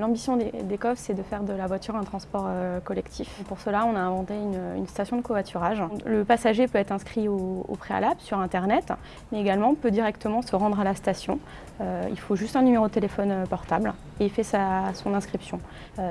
L'ambition d'ECOV, c'est de faire de la voiture un transport euh, collectif. Pour cela, on a inventé une, station de covoiturage. Le passager peut être inscrit au, préalable sur Internet, mais également peut directement se rendre à la station. Euh, il faut juste un numéro de téléphone euh, portable et il fait sa, son inscription.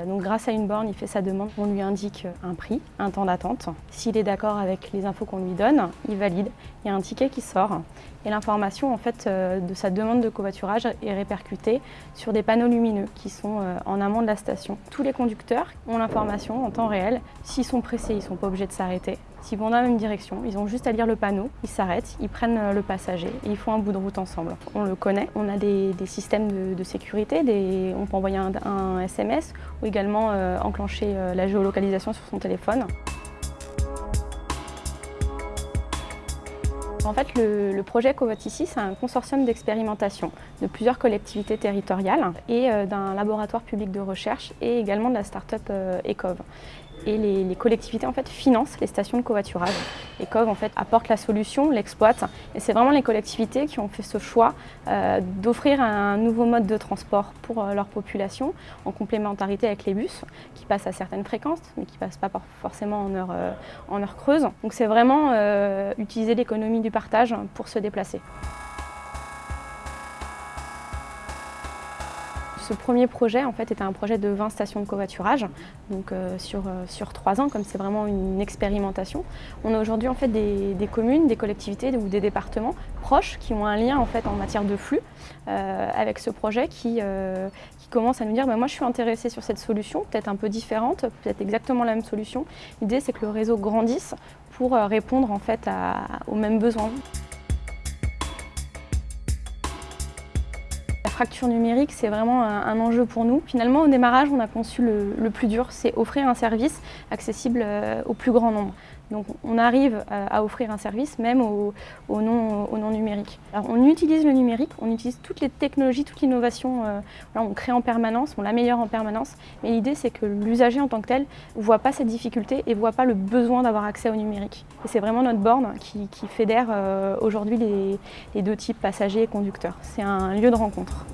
donc grâce à une borne, il fait sa demande, on lui indique un prix, un temps d'attente. S'il est d'accord avec les infos qu'on lui donne, il valide, il y a un ticket qui sort et l'information en fait, de sa demande de covoiturage est répercutée sur des panneaux lumineux qui sont en amont de la station. Tous les conducteurs ont l'information en temps réel. S'ils sont pressés, ils ne sont pas obligés de s'arrêter. S'ils vont dans la même direction, ils ont juste à lire le panneau, ils s'arrêtent, ils prennent euh, le passager et ils font un bout de route ensemble. On le connaît, on a des, systèmes de, sécurité, on peut envoyer un, SMS ou également euh, enclencher euh, la géolocalisation sur son téléphone. En fait, le, projet Covot ici, c'est un consortium d'expérimentation de plusieurs collectivités territoriales et d'un laboratoire public de recherche et également de la start-up ECOV. Et les, collectivités en fait, financent les stations de covoiturage. ECOV en fait, apporte la solution, l'exploite. Et c'est vraiment les collectivités qui ont fait ce choix euh, d'offrir un nouveau mode de transport pour leur population en complémentarité avec les bus qui passent à certaines fréquences mais qui ne passent pas forcément en heure, en heure creuse. Donc c'est vraiment utiliser l'économie du partage pour se déplacer. Ce premier projet en fait, était un projet de 20 stations de covoiturage, donc euh, sur, euh, sur 3 ans, comme c'est vraiment une expérimentation. On a aujourd'hui en fait, des, communes, des collectivités ou des départements proches qui ont un lien en, fait, en matière de flux euh, avec ce projet qui, qui commence à nous dire bah, moi je suis intéressé sur cette solution, peut-être un peu différente, peut-être exactement la même solution. L'idée c'est que le réseau grandisse pour répondre en fait, aux mêmes besoins. Fracture numérique, c'est vraiment un, enjeu pour nous. Finalement, au démarrage, on a conçu le, plus dur, c'est offrir un service accessible euh, au plus grand nombre. Donc on arrive à offrir un service même au, non, numérique. On utilise le numérique, on utilise toutes les technologies, toute l'innovation, euh, on crée en permanence, on l'améliore en permanence, mais l'idée c'est que l'usager en tant que tel ne voit pas cette difficulté et ne voit pas le besoin d'avoir accès au numérique. Et c'est vraiment notre borne qui, fédère euh, aujourd'hui les deux types, passagers et conducteurs. C'est un lieu de rencontre.